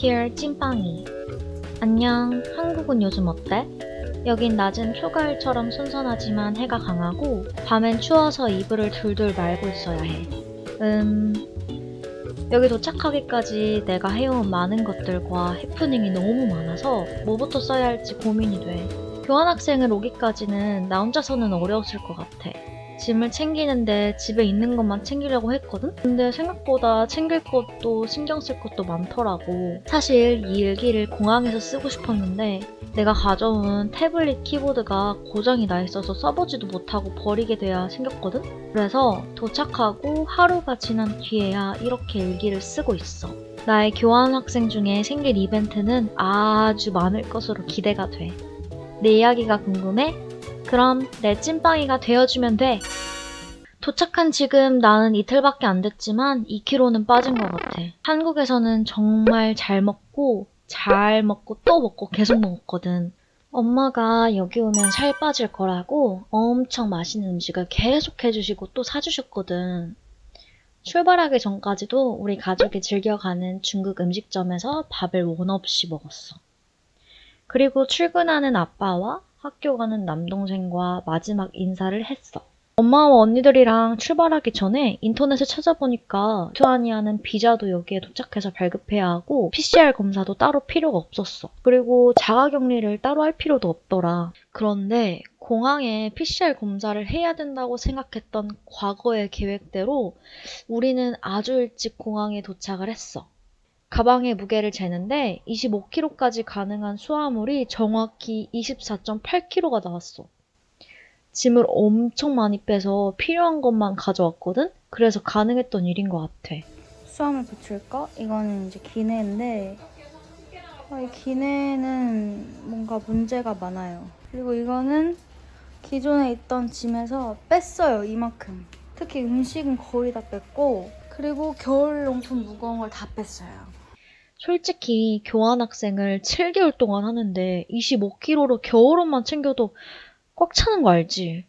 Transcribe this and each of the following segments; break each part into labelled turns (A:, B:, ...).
A: Dear 찐빵이 안녕 한국은 요즘 어때? 여긴 낮은 초가을처럼 선선하지만 해가 강하고 밤엔 추워서 이불을 둘둘 말고 있어야 해. 음... 여기 도착하기까지 내가 해온 많은 것들과 해프닝이 너무 많아서 뭐부터 써야 할지 고민이 돼. 교환학생을 오기까지는 나 혼자서는 어려웠을 것 같아. 짐을 챙기는데 집에 있는 것만 챙기려고 했거든? 근데 생각보다 챙길 것도 신경 쓸 것도 많더라고. 사실 이 일기를 공항에서 쓰고 싶었는데 내가 가져온 태블릿 키보드가 고장이 나 있어서 써보지도 못하고 버리게 돼야 생겼거든? 그래서 도착하고 하루가 지난 뒤에야 이렇게 일기를 쓰고 있어. 나의 교환학생 중에 생길 이벤트는 아주 많을 것으로 기대가 돼. 내 이야기가 궁금해? 그럼 내 찐빵이가 되어주면 돼. 도착한 지금 나는 이틀밖에 안 됐지만 2kg는 빠진 것 같아. 한국에서는 정말 잘 먹고 잘 먹고 또 먹고 계속 먹었거든. 엄마가 여기 오면 살 빠질 거라고 엄청 맛있는 음식을 계속 해주시고 또 사주셨거든. 출발하기 전까지도 우리 가족이 즐겨가는 중국 음식점에서 밥을 원 없이 먹었어. 그리고 출근하는 아빠와 학교 가는 남동생과 마지막 인사를 했어. 엄마와 언니들이랑 출발하기 전에 인터넷을 찾아보니까 리투아니아는 비자도 여기에 도착해서 발급해야 하고 PCR 검사도 따로 필요가 없었어. 그리고 자가격리를 따로 할 필요도 없더라. 그런데 공항에 PCR 검사를 해야 된다고 생각했던 과거의 계획대로 우리는 아주 일찍 공항에 도착을 했어. 가방의 무게를 재는데 25kg까지 가능한 수화물이 정확히 24.8kg가 나왔어. 짐을 엄청 많이 빼서 필요한 것만 가져왔거든? 그래서 가능했던 일인 것 같아.
B: 수화물 배출거? 이거는 이제 기내인데 아, 이 기내는 뭔가 문제가 많아요. 그리고 이거는 기존에 있던 짐에서 뺐어요, 이만큼. 특히 음식은 거의 다 뺐고 그리고 겨울 용품 무거운 걸 다 뺐어요.
A: 솔직히 교환 학생을 7개월 동안 하는데 25kg로 겨울옷만 챙겨도 꽉 차는 거 알지?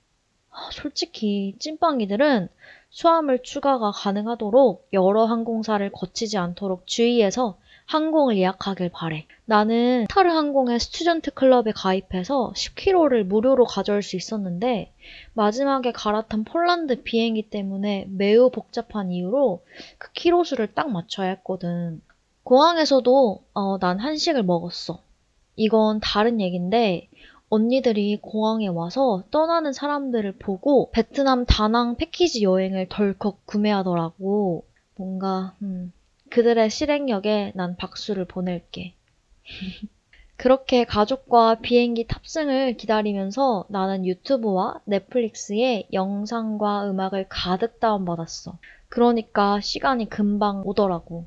A: 아, 솔직히 찐빵이들은 수화물 추가가 가능하도록 여러 항공사를 거치지 않도록 주의해서 항공을 예약하길 바래. 나는 카타르 항공의 student club에 가입해서 10kg를 무료로 가져올 수 있었는데 마지막에 갈아탄 폴란드 비행기 때문에 매우 복잡한 이유로 그 키로수를 딱 맞춰야 했거든. 공항에서도 어, 난 한식을 먹었어. 이건 다른 얘긴데 언니들이 공항에 와서 떠나는 사람들을 보고 베트남 다낭 패키지 여행을 덜컥 구매하더라고. 뭔가 음, 그들의 실행력에 난 박수를 보낼게. 그렇게 가족과 비행기 탑승을 기다리면서 나는 유튜브와 넷플릭스에 영상과 음악을 가득 다운받았어. 그러니까 시간이 금방 오더라고.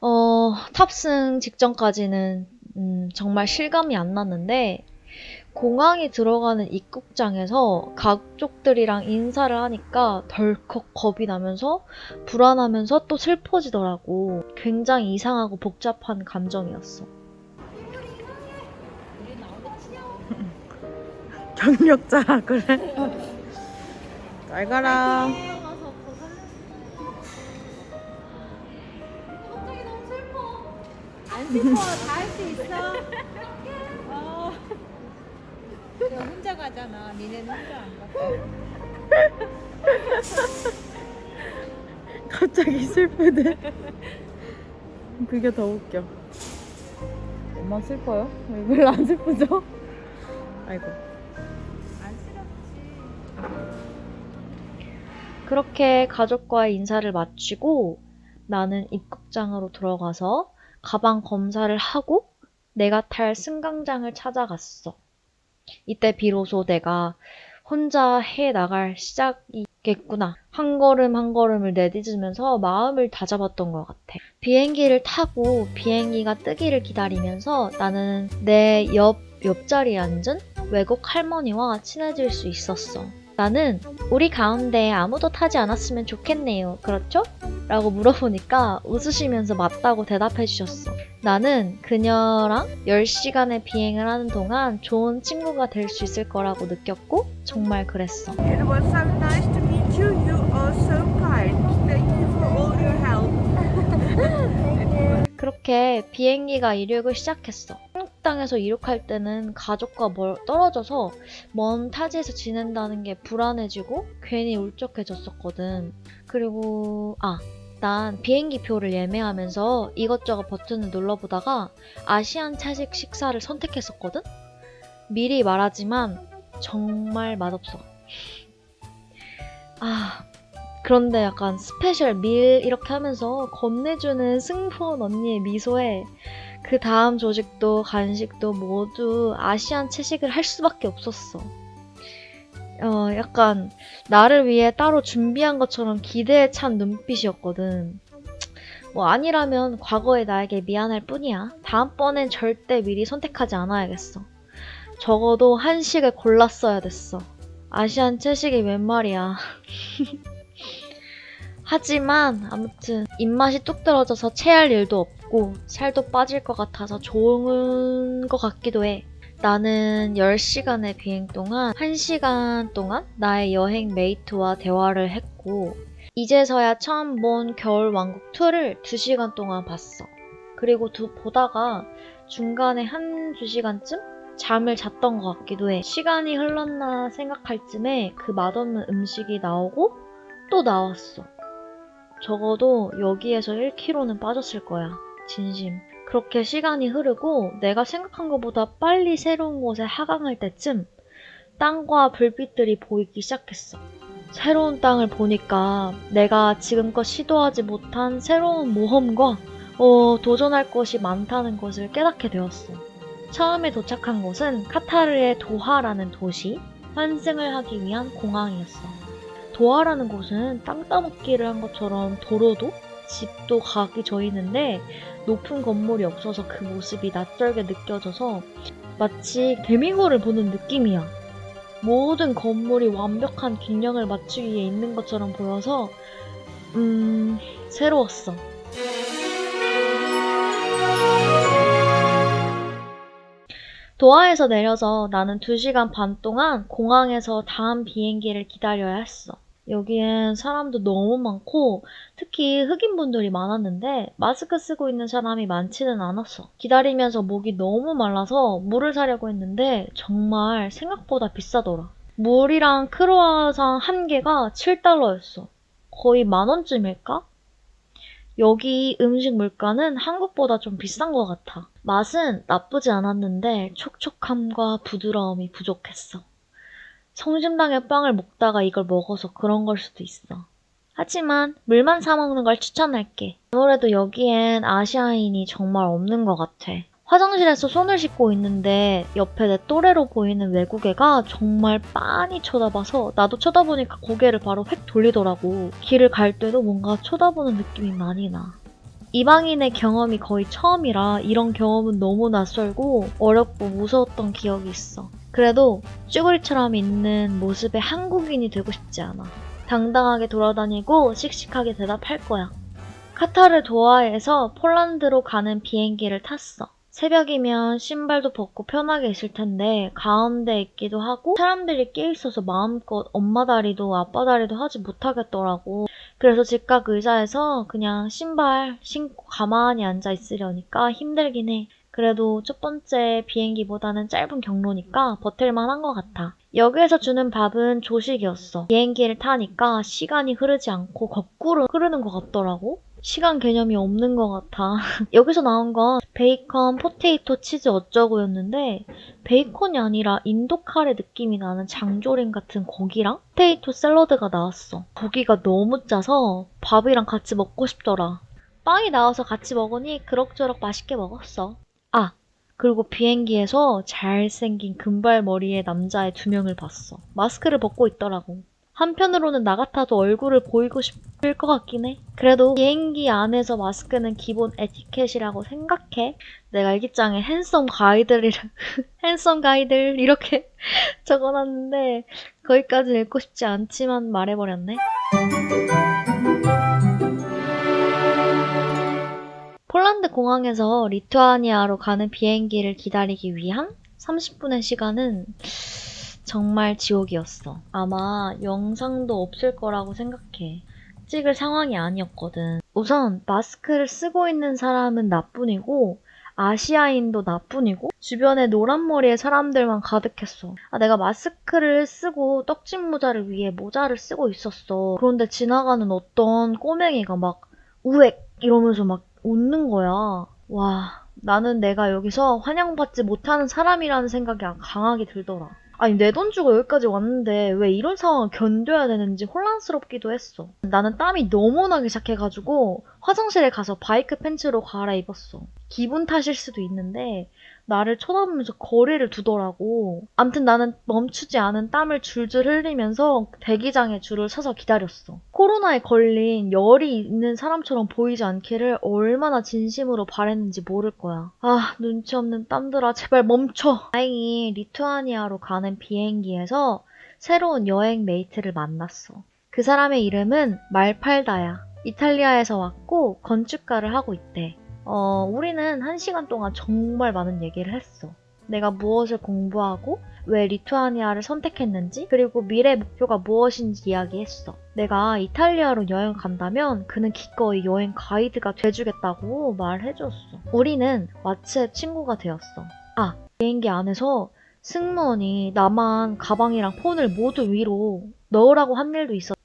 A: 어, 탑승 직전까지는 음, 정말 실감이 안 났는데 공항에 들어가는 입국장에서 가족들이랑 인사를 하니까 덜컥 겁이 나면서 불안하면서 또 슬퍼지더라고. 굉장히 이상하고 복잡한 감정이었어.
C: 경력자 그래? 잘 가라.
D: 안 슬퍼 다 할 수 있어. 어. 너 혼자 가잖아. 니네는 혼자 안 가.
C: 갑자기 슬프네. 그게 더 웃겨. 엄마 슬퍼요? 왜 별로 안 슬프죠? 아이고.
D: 안 슬펐지.
A: 그렇게 가족과의 인사를 마치고 나는 입국장으로 들어가서 가방 검사를 하고 내가 탈 승강장을 찾아갔어. 이때 비로소 내가 혼자 해 나갈 시작이겠구나. 한 걸음 한 걸음을 내딛으면서 마음을 다잡았던 것 같아. 비행기를 타고 비행기가 뜨기를 기다리면서 나는 내 옆, 옆자리에 앉은 외국 할머니와 친해질 수 있었어. 나는 우리 가운데 아무도 타지 않았으면 좋겠네요. 그렇죠? 라고 물어보니까 웃으시면서 맞다고 대답해 주셨어. 나는 그녀랑 10시간의 비행을 하는 동안 좋은 친구가 될 수 있을 거라고 느꼈고 정말 그랬어.
E: It was so nice to meet you. You are so kind. Thank you for all your help.
A: 그렇게 그렇게 비행기가 이륙을 시작했어. 땅에서 이륙할 때는 가족과 멀리 떨어져서 먼 타지에서 지낸다는 게 불안해지고 괜히 울적해졌었거든. 그리고 아, 난 비행기 표를 예매하면서 이것저것 버튼을 눌러보다가 Asian 채식 식사를 선택했었거든? 미리 말하지만 정말 맛없어. 아, 그런데 약간 special meal 이렇게 하면서 건네주는 승무원 언니의 미소에 그 다음 조식도 간식도 모두 아시안 채식을 할 수밖에 없었어. 어, 약간 나를 위해 따로 준비한 것처럼 기대에 찬 눈빛이었거든. 뭐 아니라면 과거의 나에게 미안할 뿐이야. 다음번엔 절대 미리 선택하지 않아야겠어. 적어도 한식을 골랐어야 됐어. 아시안 채식이 웬 말이야. 하지만 아무튼 입맛이 뚝 떨어져서 체할 일도 없고 살도 빠질 것 같아서 좋은 것 같기도 해. 나는 10시간의 비행 동안 1시간 동안 나의 여행 메이트와 대화를 했고 이제서야 처음 본 겨울 왕국 2를 2시간 동안 봤어. 그리고 두, 보다가 중간에 한 2시간쯤 잠을 잤던 것 같기도 해. 시간이 흘렀나 생각할 쯤에 그 맛없는 음식이 나오고 또 나왔어. 적어도 여기에서 1kg는 빠졌을 거야. 진심. 그렇게 시간이 흐르고 내가 생각한 것보다 빨리 새로운 곳에 하강할 때쯤 땅과 불빛들이 보이기 시작했어. 새로운 땅을 보니까 내가 지금껏 시도하지 못한 새로운 모험과 어, 도전할 것이 많다는 것을 깨닫게 되었어. 처음에 도착한 곳은 카타르의 도하라는 도시, 환승을 하기 위한 공항이었어. 도하라는 곳은 땅 따먹기를 한 것처럼 도로도 집도 가기 저이는데 높은 건물이 없어서 그 모습이 낯설게 느껴져서 마치 개미굴을 보는 느낌이야. 모든 건물이 완벽한 균형을 맞추기 위해 있는 것처럼 보여서 음 새로웠어. 도하에서 내려서 나는 2시간 반 동안 공항에서 다음 비행기를 기다려야 했어. 여기엔 사람도 너무 많고 특히 흑인분들이 많았는데 마스크 쓰고 있는 사람이 많지는 않았어. 기다리면서 목이 너무 말라서 물을 사려고 했는데 정말 생각보다 비싸더라. 물이랑 크로아상 한 개가 7달러였어. 거의 만 원쯤일까? 여기 음식 물가는 한국보다 좀 비싼 것 같아. 맛은 나쁘지 않았는데 촉촉함과 부드러움이 부족했어. 성심당의 빵을 먹다가 이걸 먹어서 그런 걸 수도 있어. 하지만 물만 사 먹는 걸 추천할게. 아무래도 여기엔 아시아인이 정말 없는 것 같아. 화장실에서 손을 씻고 있는데 옆에 내 또래로 보이는 외국애가 정말 빤히 쳐다봐서 나도 쳐다보니까 고개를 바로 획 돌리더라고. 길을 갈 때도 뭔가 쳐다보는 느낌이 많이 나. 이방인의 경험이 거의 처음이라 이런 경험은 너무 낯설고 어렵고 무서웠던 기억이 있어. 그래도 쭈구리처럼 있는 모습의 한국인이 되고 싶지 않아. 당당하게 돌아다니고 씩씩하게 대답할 거야. 카타르 도하에서 폴란드로 가는 비행기를 탔어. 새벽이면 신발도 벗고 편하게 있을 텐데 가운데 있기도 하고 사람들이 끼 있어서 마음껏 엄마 다리도 아빠 다리도 하지 못하겠더라고. 그래서 직각 의자에서 그냥 신발 신고 가만히 앉아 있으려니까 힘들긴 해. 그래도 첫 번째 비행기보다는 짧은 경로니까 버틸만 한것 같아. 여기서 주는 밥은 조식이었어. 비행기를 타니까 시간이 흐르지 않고 거꾸로 흐르는 것 같더라고. 시간 개념이 없는 것 같아. 여기서 나온 건 베이컨, potato, 치즈 어쩌고였는데 베이컨이 아니라 인도 카레 느낌이 나는 장조림 같은 고기랑 potato 샐러드가 나왔어. 고기가 너무 짜서 밥이랑 같이 먹고 싶더라. 빵이 나와서 같이 먹으니 그럭저럭 맛있게 먹었어. 아, 그리고 비행기에서 잘생긴 금발머리의 남자의 두 명을 봤어. 마스크를 벗고 있더라고. 한편으로는 나 같아도 얼굴을 보이고 싶을 것 같긴 해. 그래도 비행기 안에서 마스크는 기본 에티켓이라고 생각해. 내가 일기장에 핸섬 가이드를, 핸섬 가이드 이렇게 적어놨는데 거기까지 읽고 싶지 않지만 말해버렸네. 공항에서 리투아니아로 가는 비행기를 기다리기 위한 30분의 시간은 정말 지옥이었어. 아마 영상도 없을 거라고 생각해. 찍을 상황이 아니었거든. 우선 마스크를 쓰고 있는 사람은 나뿐이고 아시아인도 나뿐이고 주변에 노란 머리의 사람들만 가득했어. 아, 내가 마스크를 쓰고 떡진 모자를 위해 모자를 쓰고 있었어. 그런데 지나가는 어떤 꼬맹이가 막 우엑 이러면서 막 웃는 거야. 와, 나는 내가 여기서 환영받지 못하는 사람이라는 생각이 강하게 들더라. 아니, 내 돈 주고 여기까지 왔는데 왜 이런 상황을 견뎌야 되는지 혼란스럽기도 했어. 나는 땀이 너무 나기 시작해가지고 화장실에 가서 바이크 팬츠로 갈아입었어. 기분 탓일 수도 있는데 나를 쳐다보면서 거리를 두더라고. 암튼 나는 멈추지 않은 땀을 줄줄 흘리면서 대기장에 줄을 서서 기다렸어. 코로나에 걸린 열이 있는 사람처럼 보이지 않기를 얼마나 진심으로 바랬는지 모를 거야. 아, 눈치 없는 땀들아, 제발 멈춰! 다행히 리투아니아로 가는 비행기에서 새로운 여행 mate를 만났어. 그 사람의 이름은 말팔다야. 이탈리아에서 왔고 건축가를 하고 있대. 어, 우리는 한 시간 동안 정말 많은 얘기를 했어. 내가 무엇을 공부하고 왜 리투아니아를 선택했는지 그리고 미래 목표가 무엇인지 이야기했어. 내가 이탈리아로 여행 간다면 그는 기꺼이 여행 가이드가 돼주겠다고 말해줬어. 우리는 왓츠앱 친구가 되었어. 아, 비행기 안에서 승무원이 나만 가방이랑 폰을 모두 위로 넣으라고 한 일도 있었어.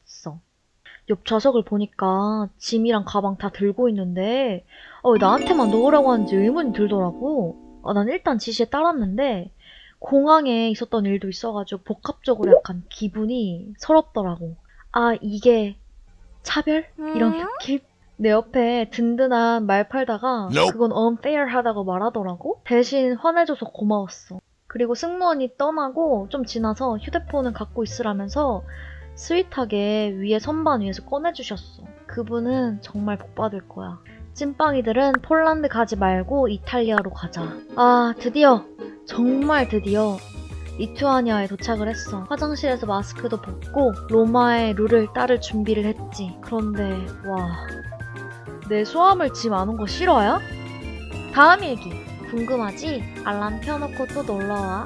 A: 옆 좌석을 보니까 짐이랑 가방 다 들고 있는데 어, 왜 나한테만 넣으라고 하는지 의문이 들더라고. 아, 난 일단 지시에 따랐는데 공항에 있었던 일도 있어가지고 복합적으로 약간 기분이 서럽더라고. 아 이게 차별? 이런 느낌? 내 옆에 든든한 말 팔다가 그건 unfair하다고 말하더라고. 대신 화내줘서 고마웠어. 그리고 승무원이 떠나고 좀 지나서 휴대폰을 갖고 있으라면서 스윗하게 위에 선반 위에서 꺼내주셨어. 그분은 정말 복받을 거야. 찐빵이들은 폴란드 가지 말고 이탈리아로 가자. 아, 드디어, 정말 드디어 리투아니아에 도착을 했어. 화장실에서 마스크도 벗고 로마의 룰을 따를 준비를 했지. 그런데, 와. 내 소함을 짐 안은 거 싫어요? 다음 일기. 궁금하지? 알람 켜놓고 또 놀러와.